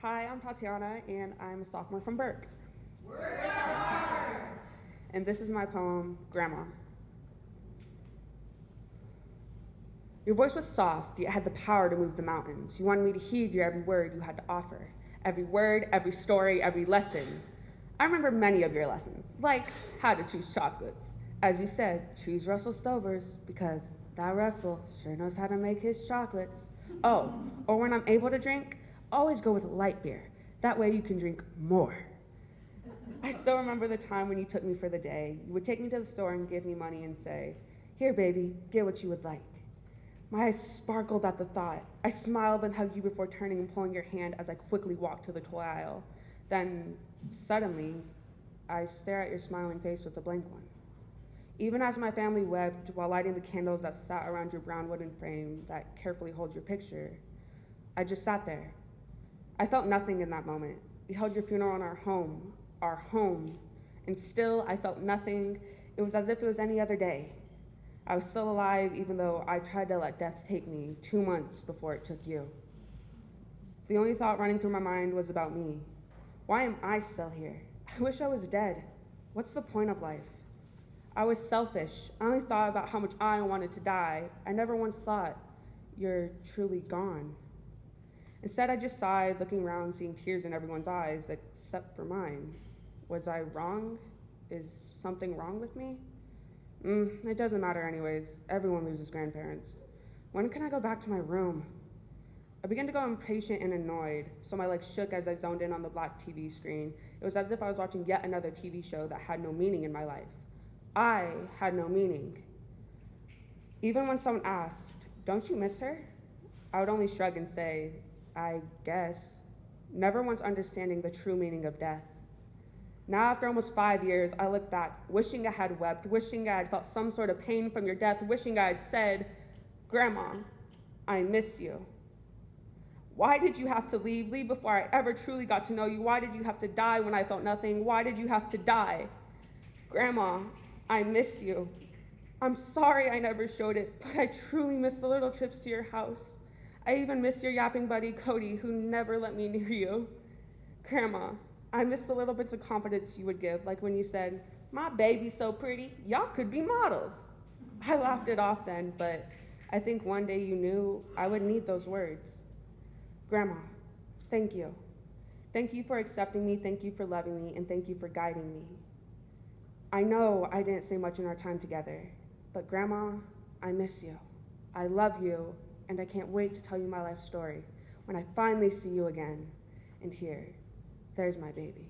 Hi, I'm Tatiana, and I'm a sophomore from Burke. And this is my poem, Grandma. Your voice was soft, yet had the power to move the mountains. You wanted me to heed your every word you had to offer, every word, every story, every lesson. I remember many of your lessons, like how to choose chocolates. As you said, choose Russell Stovers, because that Russell sure knows how to make his chocolates. Oh, or when I'm able to drink, always go with light beer. That way you can drink more. I still remember the time when you took me for the day. You would take me to the store and give me money and say, Here, baby, get what you would like. My eyes sparkled at the thought. I smiled and hugged you before turning and pulling your hand as I quickly walked to the toy aisle. Then, suddenly, I stare at your smiling face with a blank one. Even as my family wept while lighting the candles that sat around your brown wooden frame that carefully holds your picture, I just sat there. I felt nothing in that moment. We held your funeral in our home, our home, and still I felt nothing. It was as if it was any other day. I was still alive even though I tried to let death take me two months before it took you. The only thought running through my mind was about me. Why am I still here? I wish I was dead. What's the point of life? I was selfish. I only thought about how much I wanted to die. I never once thought, you're truly gone. Instead, I just sighed, looking around, seeing tears in everyone's eyes, except for mine. Was I wrong? Is something wrong with me? Mm, it doesn't matter anyways. Everyone loses grandparents. When can I go back to my room? I began to go impatient and annoyed, so my legs shook as I zoned in on the black TV screen. It was as if I was watching yet another TV show that had no meaning in my life. I had no meaning. Even when someone asked, Don't you miss her? I would only shrug and say, I guess, never once understanding the true meaning of death. Now, after almost five years, I look back, wishing I had wept, wishing I had felt some sort of pain from your death, wishing I had said, Grandma, I miss you. Why did you have to leave? Leave before I ever truly got to know you. Why did you have to die when I felt nothing? Why did you have to die? Grandma, I miss you. I'm sorry I never showed it, but I truly miss the little trips to your house. I even miss your yapping buddy, Cody, who never let me near you. Grandma, I miss the little bits of confidence you would give, like when you said, My baby's so pretty, y'all could be models. I laughed it off then, but I think one day you knew I would need those words. Grandma, thank you. Thank you for accepting me, thank you for loving me, and thank you for guiding me. I know I didn't say much in our time together, but Grandma, I miss you. I love you, and I can't wait to tell you my life story when I finally see you again. And here, there's my baby.